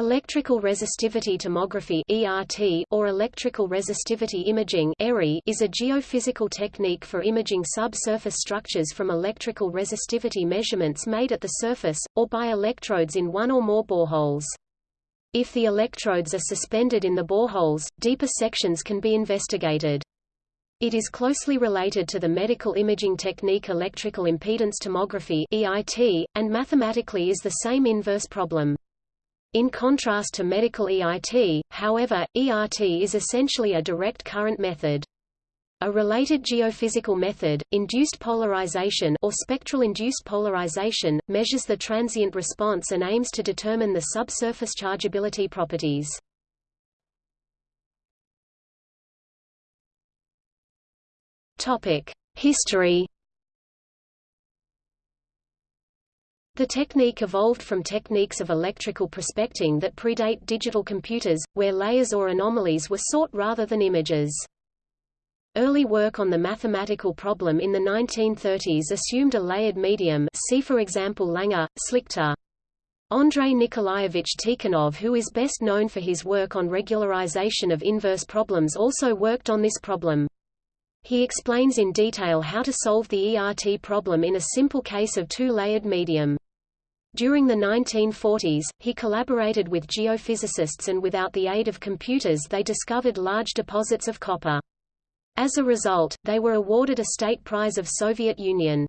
Electrical resistivity tomography (ERT) or electrical resistivity imaging (ERI) is a geophysical technique for imaging subsurface structures from electrical resistivity measurements made at the surface or by electrodes in one or more boreholes. If the electrodes are suspended in the boreholes, deeper sections can be investigated. It is closely related to the medical imaging technique electrical impedance tomography (EIT) and mathematically is the same inverse problem. In contrast to medical EIT, however, ERT is essentially a direct current method. A related geophysical method, induced polarization or spectral induced polarization, measures the transient response and aims to determine the subsurface chargeability properties. Topic: History The technique evolved from techniques of electrical prospecting that predate digital computers, where layers or anomalies were sought rather than images. Early work on the mathematical problem in the 1930s assumed a layered medium see for example Langer, Slichter. Andrei Nikolaevich Tikhonov who is best known for his work on regularization of inverse problems also worked on this problem. He explains in detail how to solve the ERT problem in a simple case of two-layered medium. During the 1940s, he collaborated with geophysicists and without the aid of computers they discovered large deposits of copper. As a result, they were awarded a state prize of Soviet Union.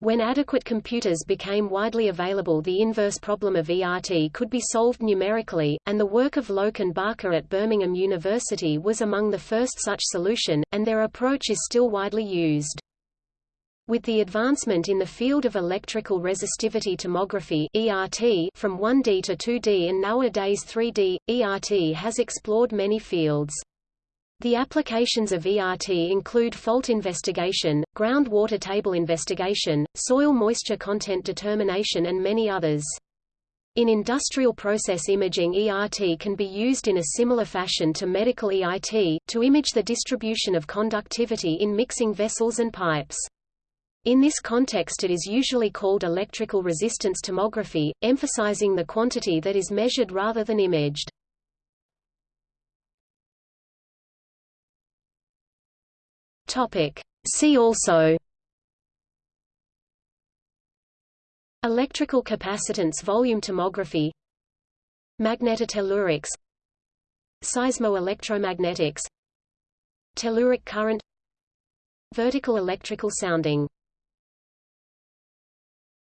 When adequate computers became widely available the inverse problem of ERT could be solved numerically, and the work of Loke and Barker at Birmingham University was among the first such solution, and their approach is still widely used. With the advancement in the field of electrical resistivity tomography ERT from 1D to 2D and nowadays 3D, ERT has explored many fields. The applications of ERT include fault investigation, groundwater table investigation, soil moisture content determination and many others. In industrial process imaging ERT can be used in a similar fashion to medical EIT, to image the distribution of conductivity in mixing vessels and pipes. In this context it is usually called electrical resistance tomography, emphasizing the quantity that is measured rather than imaged. See also Electrical capacitance volume tomography Magnetotellurics Seismoelectromagnetics Telluric current Vertical electrical sounding